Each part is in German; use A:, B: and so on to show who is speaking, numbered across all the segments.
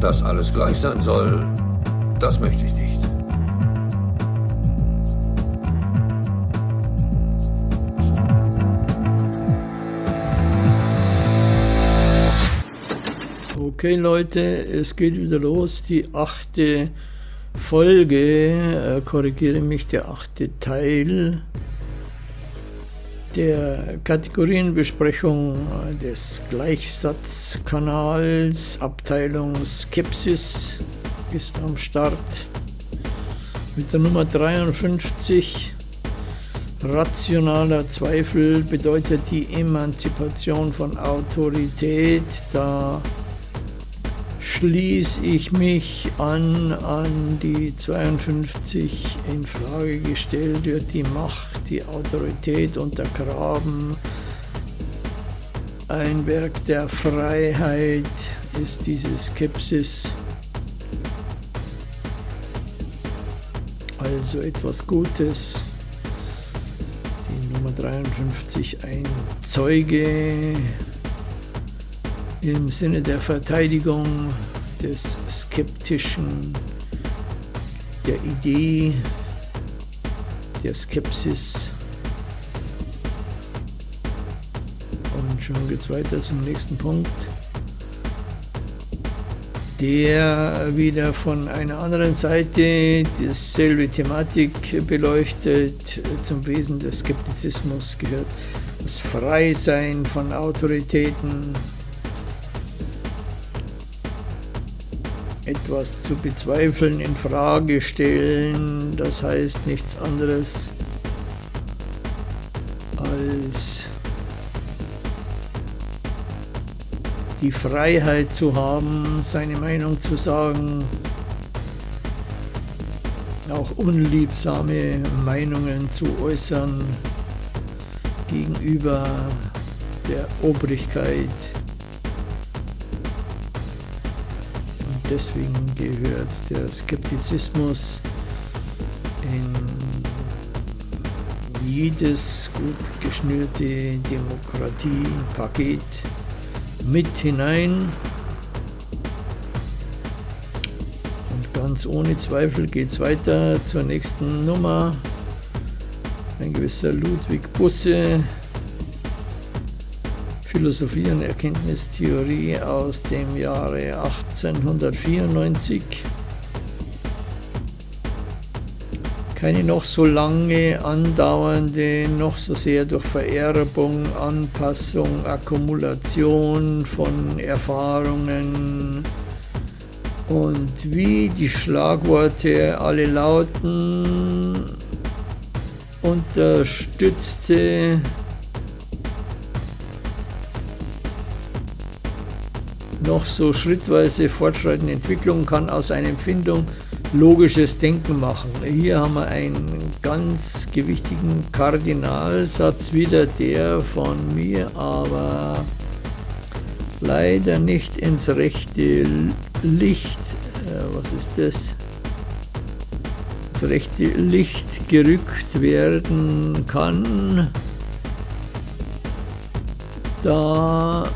A: Dass alles gleich sein soll, das möchte ich nicht.
B: Okay Leute, es geht wieder los, die achte Folge, äh, korrigiere mich, der achte Teil der Kategorienbesprechung des Gleichsatzkanals, Abteilung Skepsis ist am Start mit der Nummer 53. Rationaler Zweifel bedeutet die Emanzipation von Autorität, da schließe ich mich an, an die 52 in Frage gestellt wird, die Macht, die Autorität untergraben. Ein Werk der Freiheit ist diese Skepsis. Also etwas Gutes. Die Nummer 53, ein Zeuge im Sinne der Verteidigung des Skeptischen, der Idee, der Skepsis. Und schon geht es weiter zum nächsten Punkt, der wieder von einer anderen Seite dieselbe Thematik beleuchtet, zum Wesen des Skeptizismus gehört das Freisein von Autoritäten, etwas zu bezweifeln, in Frage stellen, das heißt nichts anderes als die Freiheit zu haben, seine Meinung zu sagen, auch unliebsame Meinungen zu äußern gegenüber der Obrigkeit deswegen gehört der Skeptizismus in jedes gut geschnürte Demokratiepaket mit hinein. Und ganz ohne Zweifel geht es weiter zur nächsten Nummer. Ein gewisser Ludwig Busse Philosophie und Erkenntnistheorie aus dem Jahre 1894. Keine noch so lange andauernde, noch so sehr durch Vererbung, Anpassung, Akkumulation von Erfahrungen und wie die Schlagworte alle lauten, unterstützte noch so schrittweise fortschreitende Entwicklung kann aus einer Empfindung logisches Denken machen. Hier haben wir einen ganz gewichtigen Kardinalsatz, wieder der von mir, aber leider nicht ins rechte Licht, äh, was ist das? ins rechte Licht gerückt werden kann, da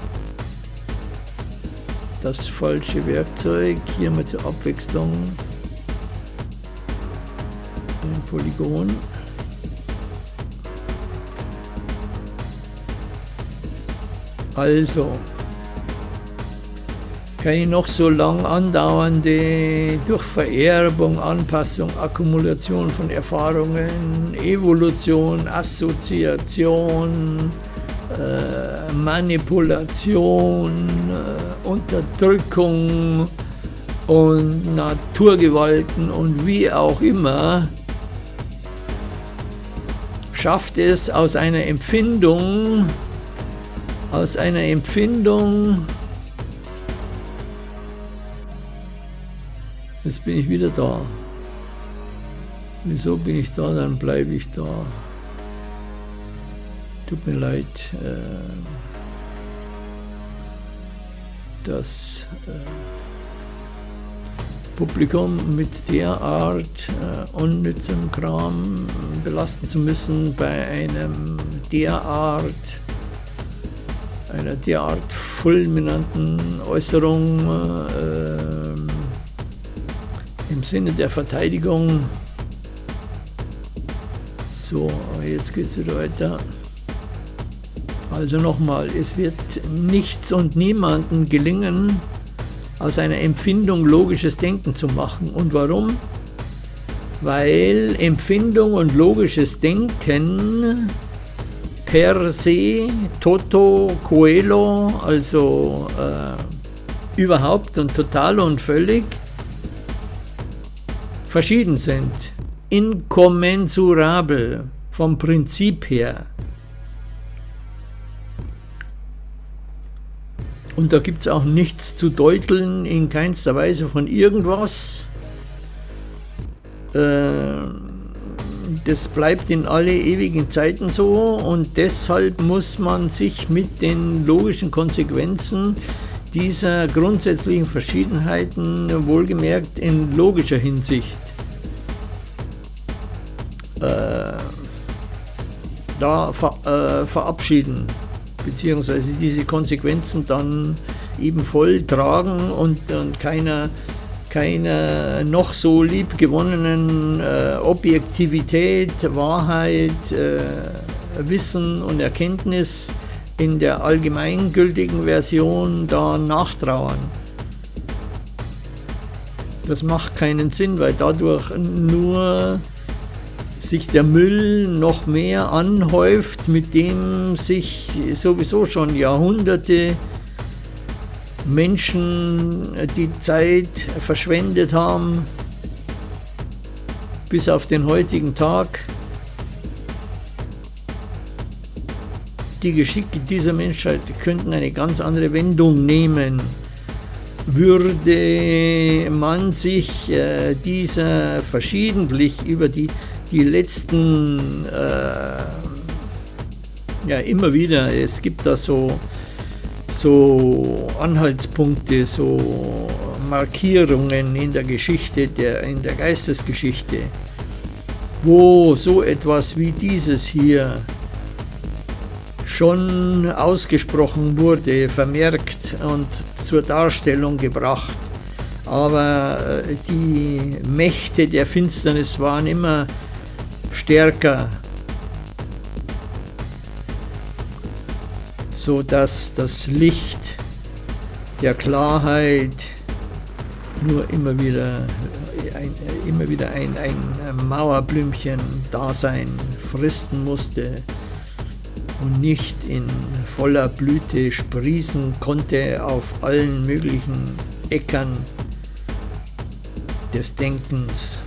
B: das falsche Werkzeug. Hier mal zur Abwechslung ein Polygon. Also, keine noch so lang andauernde durch Vererbung, Anpassung, Akkumulation von Erfahrungen, Evolution, Assoziation, äh, Manipulation, äh, Unterdrückung und Naturgewalten und wie auch immer, schafft es aus einer Empfindung, aus einer Empfindung, jetzt bin ich wieder da. Wieso bin ich da, dann bleibe ich da. Tut mir leid, äh, das äh, Publikum mit derart äh, unnützem Kram belasten zu müssen bei einem derart einer derart fulminanten Äußerung äh, im Sinne der Verteidigung. So, jetzt geht es wieder weiter. Also nochmal, es wird nichts und niemanden gelingen, aus einer Empfindung logisches Denken zu machen. Und warum? Weil Empfindung und logisches Denken per se, toto, coelo, also äh, überhaupt und total und völlig verschieden sind. Inkommensurabel vom Prinzip her. Und da gibt es auch nichts zu deuteln, in keinster Weise von irgendwas. Äh, das bleibt in alle ewigen Zeiten so und deshalb muss man sich mit den logischen Konsequenzen dieser grundsätzlichen Verschiedenheiten wohlgemerkt in logischer Hinsicht äh, da ver, äh, verabschieden beziehungsweise diese Konsequenzen dann eben voll tragen und, und keiner, keiner noch so lieb gewonnenen äh, Objektivität, Wahrheit, äh, Wissen und Erkenntnis in der allgemeingültigen Version da nachtrauern. Das macht keinen Sinn, weil dadurch nur sich der Müll noch mehr anhäuft, mit dem sich sowieso schon Jahrhunderte Menschen die Zeit verschwendet haben, bis auf den heutigen Tag. Die Geschicke dieser Menschheit könnten eine ganz andere Wendung nehmen. Würde man sich äh, dieser verschiedentlich über die die letzten, äh, ja immer wieder, es gibt da so, so Anhaltspunkte, so Markierungen in der Geschichte, der, in der Geistesgeschichte, wo so etwas wie dieses hier schon ausgesprochen wurde, vermerkt und zur Darstellung gebracht. Aber äh, die Mächte der Finsternis waren immer stärker, so dass das Licht der Klarheit nur immer wieder ein, immer wieder ein, ein Mauerblümchen Dasein fristen musste und nicht in voller Blüte sprießen konnte auf allen möglichen Äckern des Denkens.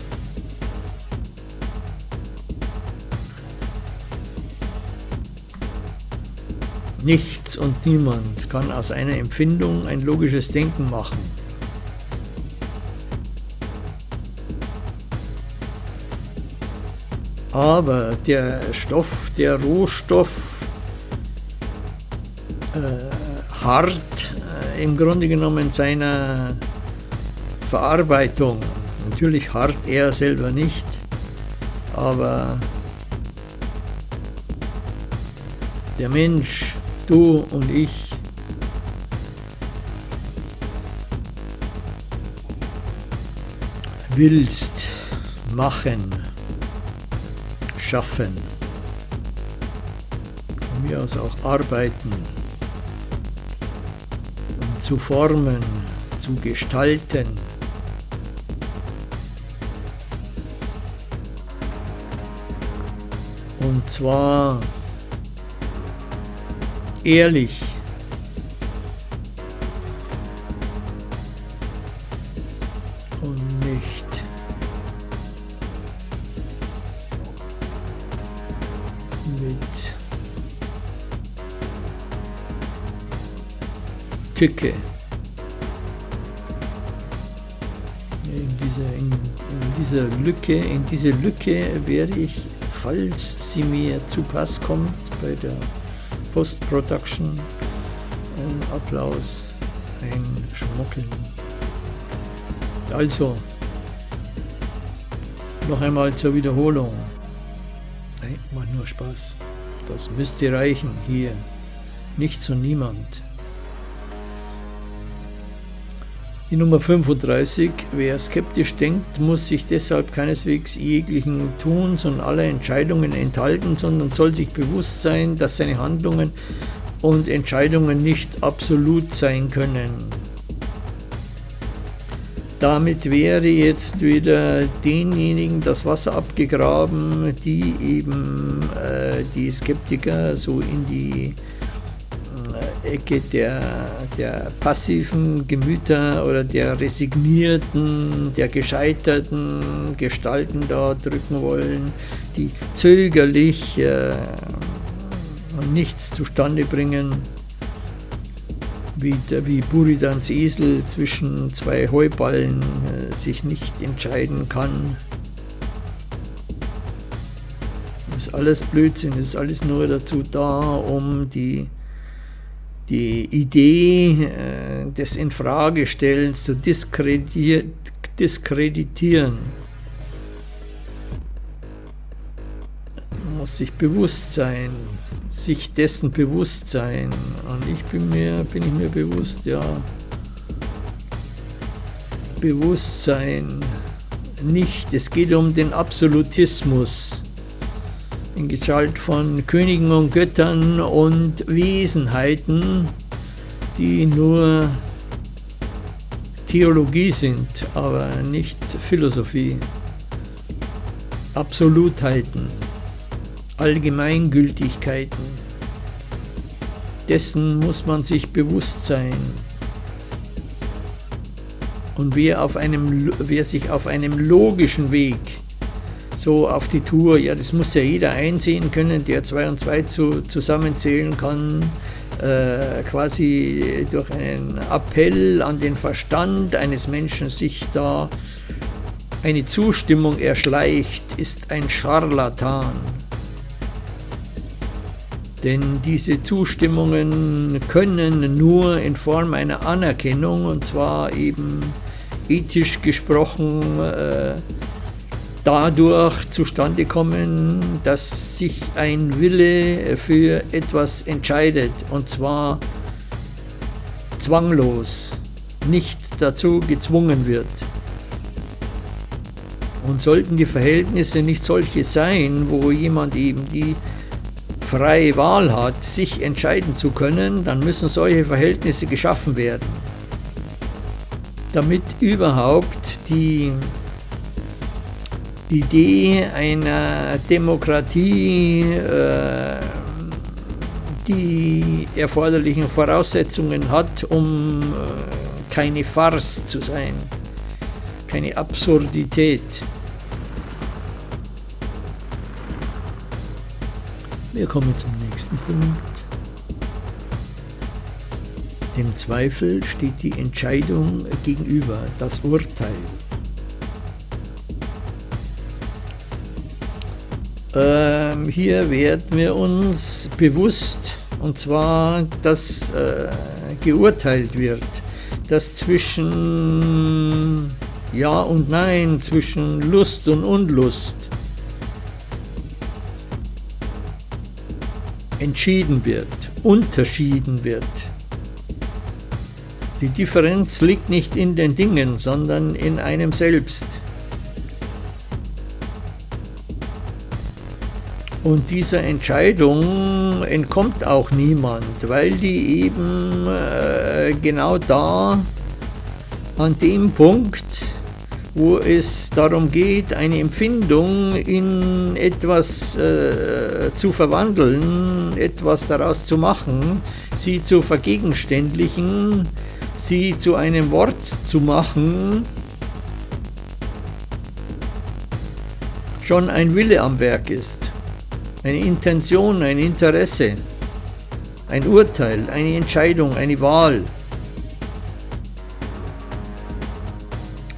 B: Nichts und niemand kann aus einer Empfindung ein logisches Denken machen. Aber der Stoff, der Rohstoff, äh, hart äh, im Grunde genommen seiner Verarbeitung. Natürlich hart er selber nicht, aber der Mensch Du und ich. Willst machen, schaffen, von mir aus auch arbeiten, um zu formen, zu gestalten. Und zwar ehrlich. Und nicht mit Tücke. In dieser, in, in dieser Lücke, in diese Lücke werde ich, falls sie mir zu Pass kommt, bei der Post-Production ein Applaus, ein Schmuckeln. Also, noch einmal zur Wiederholung. Nein, macht nur Spaß. Das müsste reichen hier nichts und niemand. Die Nummer 35. Wer skeptisch denkt, muss sich deshalb keineswegs jeglichen Tuns und aller Entscheidungen enthalten, sondern soll sich bewusst sein, dass seine Handlungen und Entscheidungen nicht absolut sein können. Damit wäre jetzt wieder denjenigen das Wasser abgegraben, die eben äh, die Skeptiker so in die Ecke der, der passiven Gemüter oder der resignierten, der gescheiterten Gestalten da drücken wollen, die zögerlich äh, nichts zustande bringen wie, wie Buridans Esel zwischen zwei Heuballen äh, sich nicht entscheiden kann. Das ist alles Blödsinn, das ist alles nur dazu da, um die, die Idee äh, des Infragestellens zu diskreditieren. Man muss sich bewusst sein, sich dessen bewusst sein. Und ich bin mir, bin ich mir bewusst, ja, Bewusstsein nicht. Es geht um den Absolutismus in Gestalt von Königen und Göttern und Wesenheiten, die nur Theologie sind, aber nicht Philosophie. Absolutheiten. Allgemeingültigkeiten. Dessen muss man sich bewusst sein. Und wer, auf einem, wer sich auf einem logischen Weg so auf die Tour, ja, das muss ja jeder einsehen können, der zwei und zwei zu, zusammenzählen kann, äh, quasi durch einen Appell an den Verstand eines Menschen sich da eine Zustimmung erschleicht, ist ein Scharlatan. Denn diese Zustimmungen können nur in Form einer Anerkennung, und zwar eben ethisch gesprochen, äh, dadurch zustande kommen, dass sich ein Wille für etwas entscheidet, und zwar zwanglos, nicht dazu gezwungen wird. Und sollten die Verhältnisse nicht solche sein, wo jemand eben die freie Wahl hat, sich entscheiden zu können, dann müssen solche Verhältnisse geschaffen werden, damit überhaupt die Idee einer Demokratie äh, die erforderlichen Voraussetzungen hat, um äh, keine Farce zu sein, keine Absurdität. Wir kommen zum nächsten Punkt. Dem Zweifel steht die Entscheidung gegenüber, das Urteil. Ähm, hier werden wir uns bewusst, und zwar, dass äh, geurteilt wird, dass zwischen Ja und Nein, zwischen Lust und Unlust entschieden wird, unterschieden wird. Die Differenz liegt nicht in den Dingen, sondern in einem selbst. Und dieser Entscheidung entkommt auch niemand, weil die eben äh, genau da an dem Punkt wo es darum geht, eine Empfindung in etwas äh, zu verwandeln, etwas daraus zu machen, sie zu vergegenständlichen, sie zu einem Wort zu machen, schon ein Wille am Werk ist, eine Intention, ein Interesse, ein Urteil, eine Entscheidung, eine Wahl.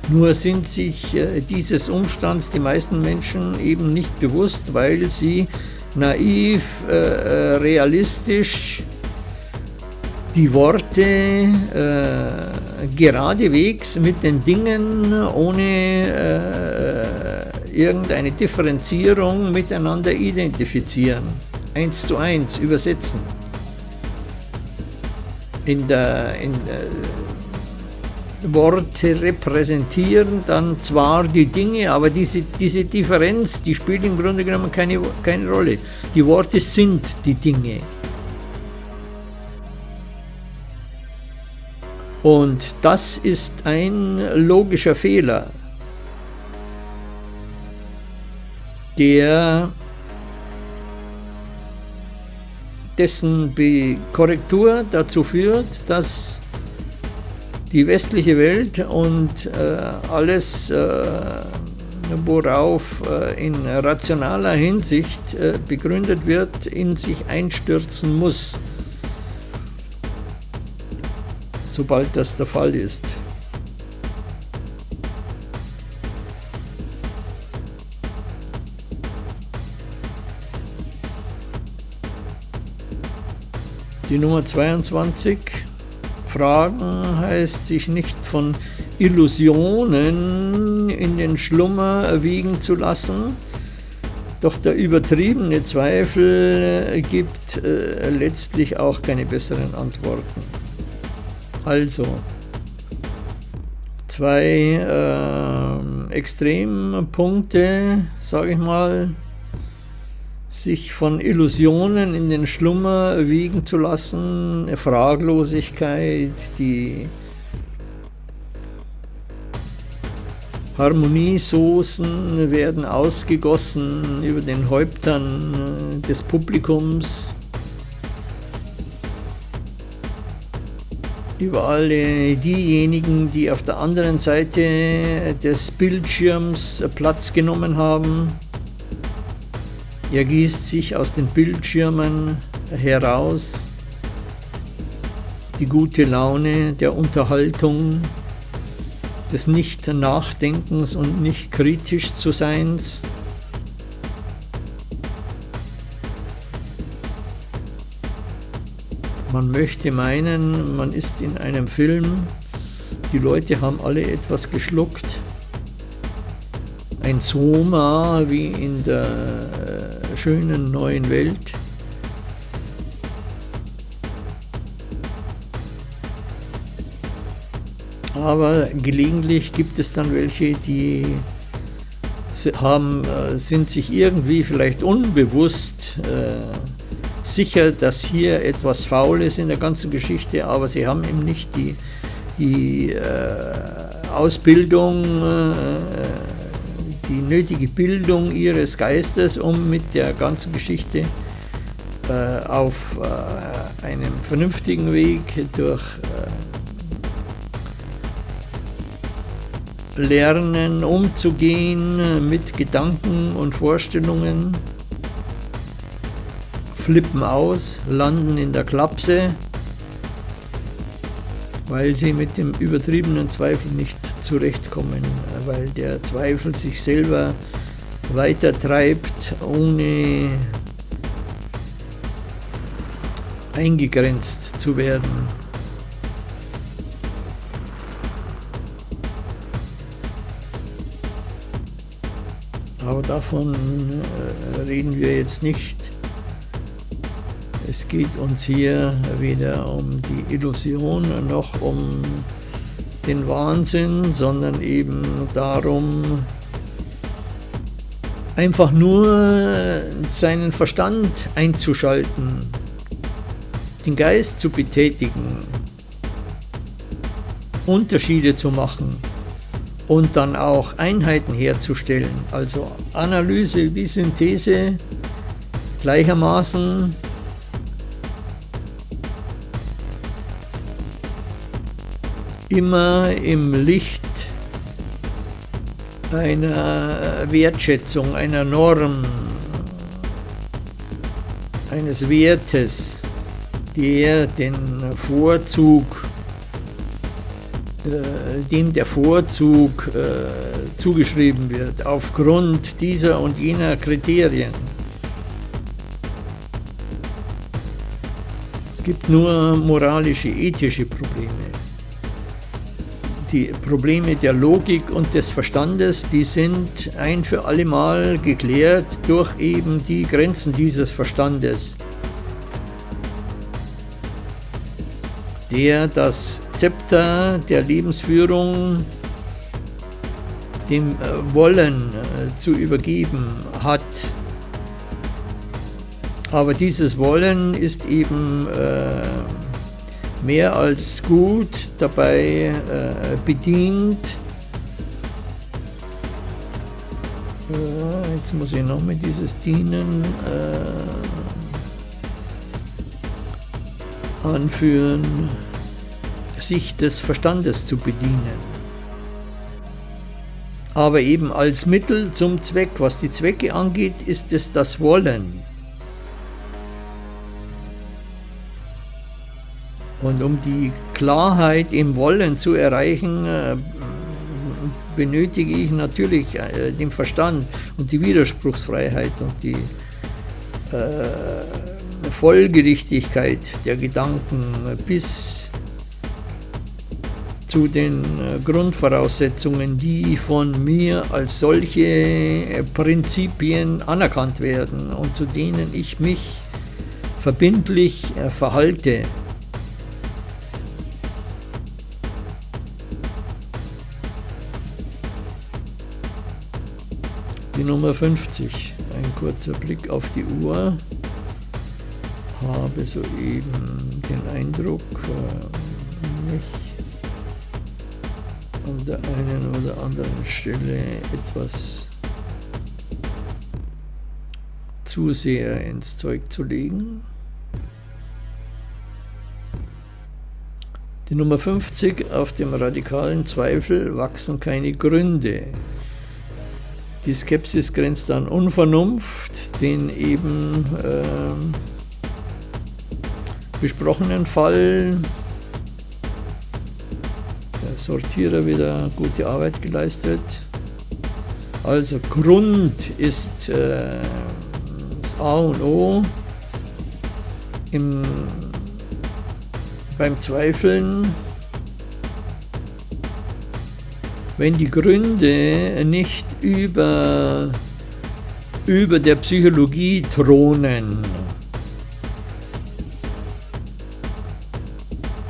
B: Nur sind sich äh, dieses Umstands die meisten Menschen eben nicht bewusst, weil sie naiv, äh, äh realistisch die Worte äh, geradewegs mit den Dingen ohne äh, irgendeine Differenzierung miteinander identifizieren, eins zu eins übersetzen. in der, in der Worte repräsentieren dann zwar die Dinge, aber diese, diese Differenz, die spielt im Grunde genommen keine, keine Rolle. Die Worte sind die Dinge. Und das ist ein logischer Fehler, der dessen Korrektur dazu führt, dass die westliche Welt und äh, alles, äh, worauf äh, in rationaler Hinsicht äh, begründet wird, in sich einstürzen muss, sobald das der Fall ist. Die Nummer 22 Fragen heißt sich nicht von Illusionen in den Schlummer wiegen zu lassen, doch der übertriebene Zweifel gibt äh, letztlich auch keine besseren Antworten. Also, zwei äh, Extrempunkte, sage ich mal, sich von Illusionen in den Schlummer wiegen zu lassen, Fraglosigkeit, die Harmoniesoßen werden ausgegossen über den Häuptern des Publikums, über alle diejenigen, die auf der anderen Seite des Bildschirms Platz genommen haben. Er gießt sich aus den Bildschirmen heraus, die gute Laune der Unterhaltung, des Nicht-Nachdenkens und nicht kritisch zu Seins. Man möchte meinen, man ist in einem Film, die Leute haben alle etwas geschluckt. Ein Soma wie in der schönen neuen Welt. Aber gelegentlich gibt es dann welche, die haben, äh, sind sich irgendwie vielleicht unbewusst äh, sicher, dass hier etwas faul ist in der ganzen Geschichte, aber sie haben eben nicht die, die äh, Ausbildung, äh, die nötige Bildung ihres Geistes, um mit der ganzen Geschichte äh, auf äh, einem vernünftigen Weg durch äh, Lernen umzugehen mit Gedanken und Vorstellungen, flippen aus, landen in der Klapse, weil sie mit dem übertriebenen Zweifel nicht zurechtkommen, weil der Zweifel sich selber weitertreibt, ohne eingegrenzt zu werden. Aber davon äh, reden wir jetzt nicht. Es geht uns hier weder um die Illusion noch um den Wahnsinn, sondern eben darum, einfach nur seinen Verstand einzuschalten, den Geist zu betätigen, Unterschiede zu machen und dann auch Einheiten herzustellen, also Analyse wie Synthese gleichermaßen immer im Licht einer Wertschätzung, einer Norm, eines Wertes, der den Vorzug, äh, dem der Vorzug äh, zugeschrieben wird, aufgrund dieser und jener Kriterien. Es gibt nur moralische, ethische Probleme die Probleme der Logik und des Verstandes, die sind ein für alle Mal geklärt durch eben die Grenzen dieses Verstandes. der das Zepter der Lebensführung dem äh, Wollen äh, zu übergeben hat. Aber dieses Wollen ist eben äh, mehr als gut dabei bedient. Jetzt muss ich noch mit dieses Dienen anführen, sich des Verstandes zu bedienen aber eben als Mittel zum Zweck. Was die Zwecke angeht, ist es das Wollen. Und um die Klarheit im Wollen zu erreichen, äh, benötige ich natürlich äh, den Verstand und die Widerspruchsfreiheit und die äh, Folgerichtigkeit der Gedanken bis zu den Grundvoraussetzungen, die von mir als solche Prinzipien anerkannt werden und zu denen ich mich verbindlich verhalte. Nummer 50, ein kurzer Blick auf die Uhr, habe soeben den Eindruck, mich an der einen oder anderen Stelle etwas zu sehr ins Zeug zu legen. Die Nummer 50 auf dem radikalen Zweifel wachsen keine Gründe. Die Skepsis grenzt an Unvernunft, den eben äh, besprochenen Fall Sortierer wieder gute Arbeit geleistet. Also Grund ist äh, das A und O im, beim Zweifeln. Wenn die Gründe nicht über, über der Psychologie thronen,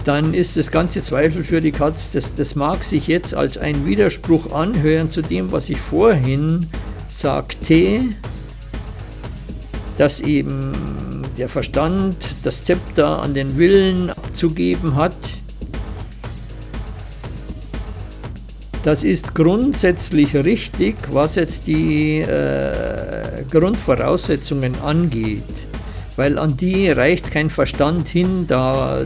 B: dann ist das ganze Zweifel für die Katz, das, das mag sich jetzt als ein Widerspruch anhören zu dem, was ich vorhin sagte, dass eben der Verstand das Zepter an den Willen abzugeben hat. Das ist grundsätzlich richtig, was jetzt die äh, Grundvoraussetzungen angeht. Weil an die reicht kein Verstand hin, da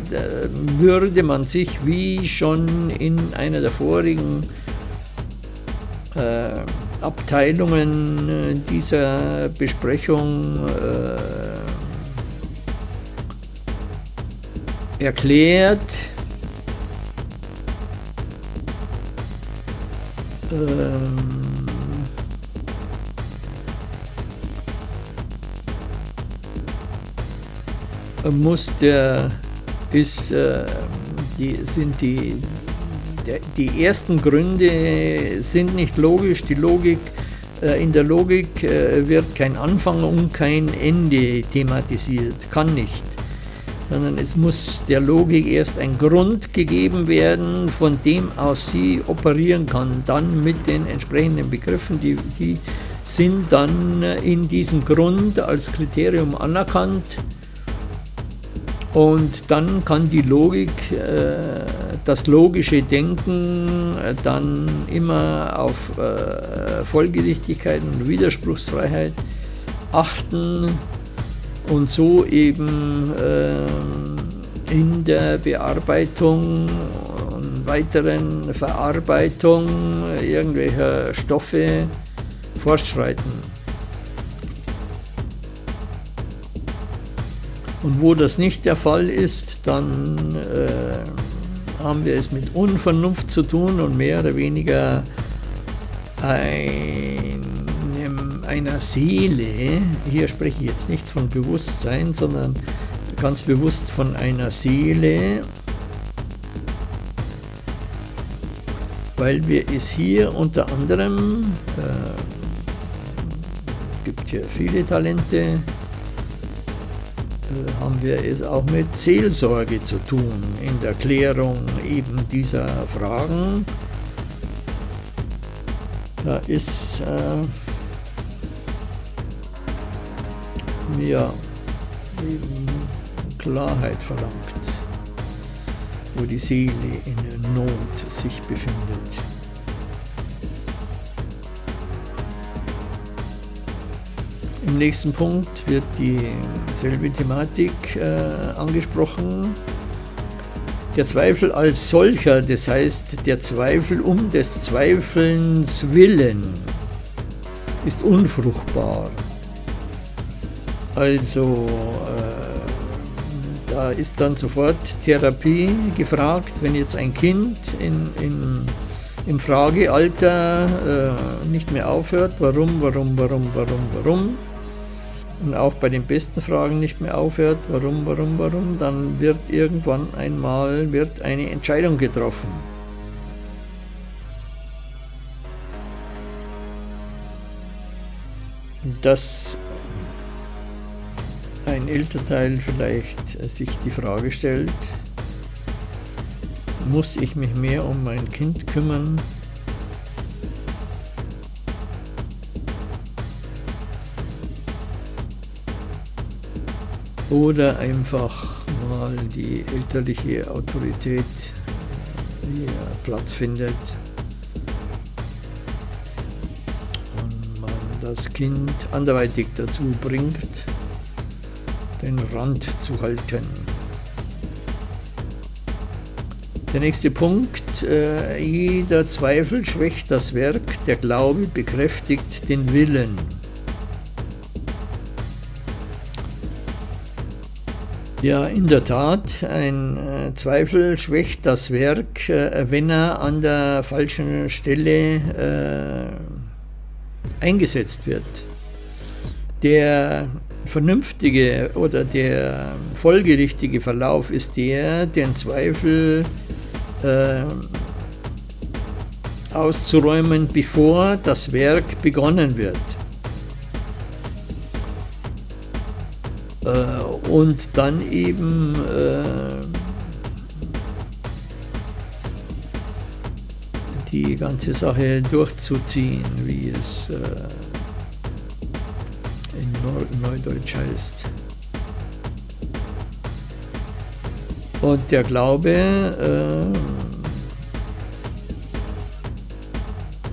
B: würde man sich wie schon in einer der vorigen äh, Abteilungen äh, dieser Besprechung äh, erklärt, ähm, muss der, ist, äh, die, sind die, der, die ersten Gründe sind nicht logisch. Die Logik, äh, in der Logik äh, wird kein Anfang und kein Ende thematisiert, kann nicht. Sondern es muss der Logik erst ein Grund gegeben werden, von dem aus sie operieren kann. Dann mit den entsprechenden Begriffen, die, die sind dann in diesem Grund als Kriterium anerkannt und dann kann die Logik, äh, das logische Denken äh, dann immer auf äh, Folgerichtigkeit und Widerspruchsfreiheit achten und so eben in der Bearbeitung und weiteren Verarbeitung irgendwelcher Stoffe fortschreiten. Und wo das nicht der Fall ist, dann äh, haben wir es mit Unvernunft zu tun und mehr oder weniger einer Seele, hier spreche ich jetzt nicht von Bewusstsein, sondern ganz bewusst von einer Seele, weil wir es hier unter anderem, äh, gibt hier viele Talente, äh, haben wir es auch mit Seelsorge zu tun, in der Klärung eben dieser Fragen. Da ist äh, ja Klarheit verlangt, wo die Seele in Not sich befindet. Im nächsten Punkt wird dieselbe Thematik äh, angesprochen. Der Zweifel als solcher, das heißt der Zweifel um des Zweifelns willen, ist unfruchtbar. Also äh, da ist dann sofort Therapie gefragt, wenn jetzt ein Kind in, in, im Fragealter äh, nicht mehr aufhört, warum, warum, warum, warum, warum, und auch bei den besten Fragen nicht mehr aufhört, warum, warum, warum, dann wird irgendwann einmal wird eine Entscheidung getroffen. Dass ein Elternteil vielleicht sich die Frage stellt, muss ich mich mehr um mein Kind kümmern? Oder einfach mal die elterliche Autorität hier Platz findet und man das Kind anderweitig dazu bringt, den Rand zu halten. Der nächste Punkt, äh, jeder Zweifel schwächt das Werk, der Glaube bekräftigt den Willen. Ja, in der Tat, ein äh, Zweifel schwächt das Werk, äh, wenn er an der falschen Stelle äh, eingesetzt wird. Der vernünftige oder der folgerichtige Verlauf ist der, den Zweifel äh, auszuräumen, bevor das Werk begonnen wird. Äh, und dann eben äh, die ganze Sache durchzuziehen, wie es äh, Neudeutsch heißt. Und der Glaube äh,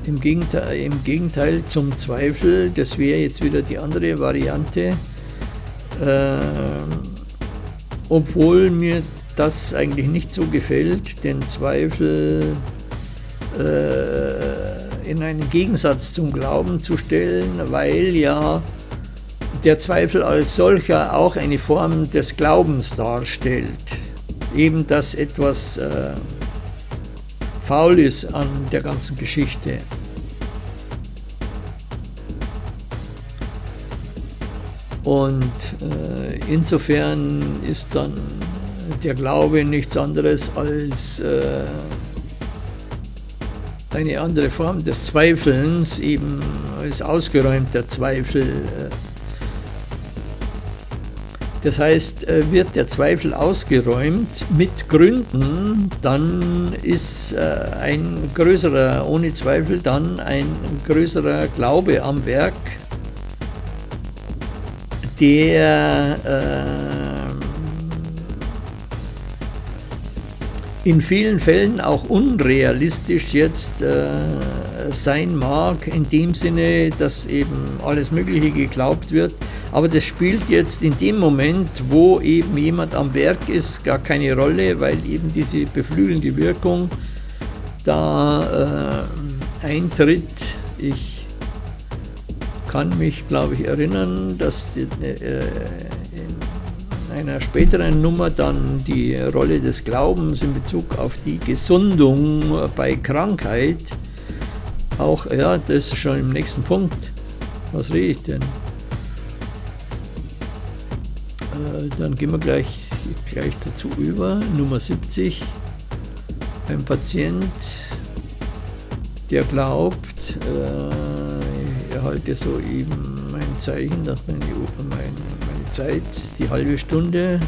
B: im, Gegenteil, im Gegenteil zum Zweifel, das wäre jetzt wieder die andere Variante, äh, obwohl mir das eigentlich nicht so gefällt, den Zweifel äh, in einen Gegensatz zum Glauben zu stellen, weil ja der Zweifel als solcher auch eine Form des Glaubens darstellt. Eben, dass etwas äh, faul ist an der ganzen Geschichte. Und äh, insofern ist dann der Glaube nichts anderes als äh, eine andere Form des Zweifelns, eben als ausgeräumter Zweifel. Das heißt, äh, wird der Zweifel ausgeräumt mit Gründen, dann ist äh, ein größerer, ohne Zweifel dann ein größerer Glaube am Werk der äh, in vielen Fällen auch unrealistisch jetzt äh, sein mag, in dem Sinne, dass eben alles Mögliche geglaubt wird. Aber das spielt jetzt in dem Moment, wo eben jemand am Werk ist, gar keine Rolle, weil eben diese beflügelnde Wirkung da äh, eintritt. Ich kann mich, glaube ich, erinnern, dass die, äh, in einer späteren Nummer dann die Rolle des Glaubens in Bezug auf die Gesundung bei Krankheit auch, ja, das ist schon im nächsten Punkt. Was rede ich denn? Dann gehen wir gleich, gleich dazu über. Nummer 70. Ein Patient, der glaubt, äh, erhalte soeben mein Zeichen, dass meine, meine, meine Zeit, die halbe Stunde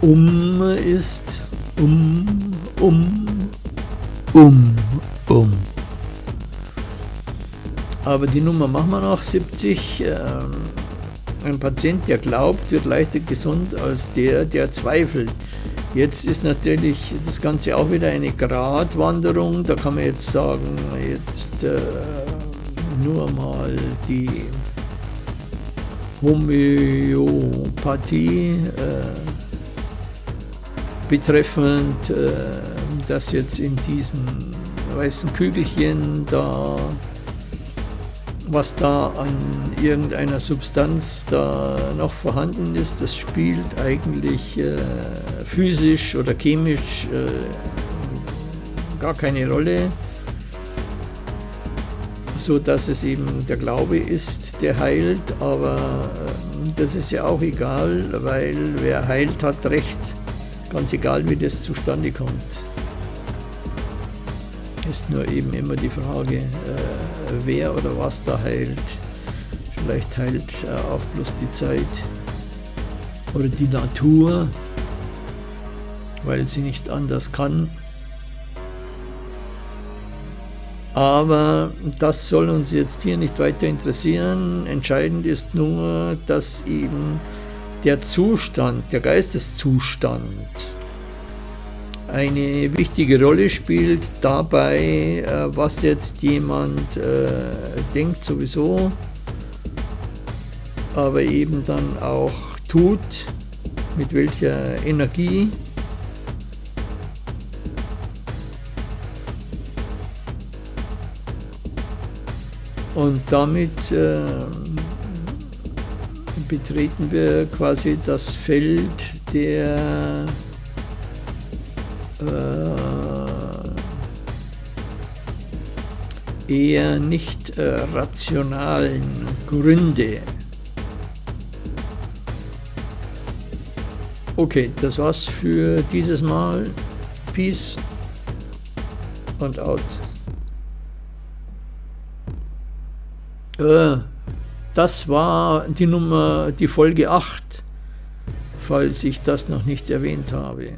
B: um ist. Um, um, um, um. Aber die Nummer machen wir noch, 70. Ähm, ein Patient, der glaubt, wird leichter gesund als der, der zweifelt. Jetzt ist natürlich das Ganze auch wieder eine Gratwanderung. Da kann man jetzt sagen, jetzt äh, nur mal die Homöopathie äh, betreffend, äh, dass jetzt in diesen weißen Kügelchen da was da an irgendeiner Substanz da noch vorhanden ist, das spielt eigentlich äh, physisch oder chemisch äh, gar keine Rolle, so dass es eben der Glaube ist, der heilt, aber äh, das ist ja auch egal, weil wer heilt, hat Recht, ganz egal wie das zustande kommt ist nur eben immer die Frage, äh, wer oder was da heilt. Vielleicht heilt äh, auch bloß die Zeit oder die Natur, weil sie nicht anders kann. Aber das soll uns jetzt hier nicht weiter interessieren. Entscheidend ist nur, dass eben der Zustand, der Geisteszustand, eine wichtige Rolle spielt dabei, äh, was jetzt jemand äh, denkt sowieso, aber eben dann auch tut, mit welcher Energie. Und damit äh, betreten wir quasi das Feld der äh, eher nicht äh, rationalen Gründe. Okay, das war's für dieses Mal. Peace und out. Äh, das war die Nummer, die Folge 8, falls ich das noch nicht erwähnt habe.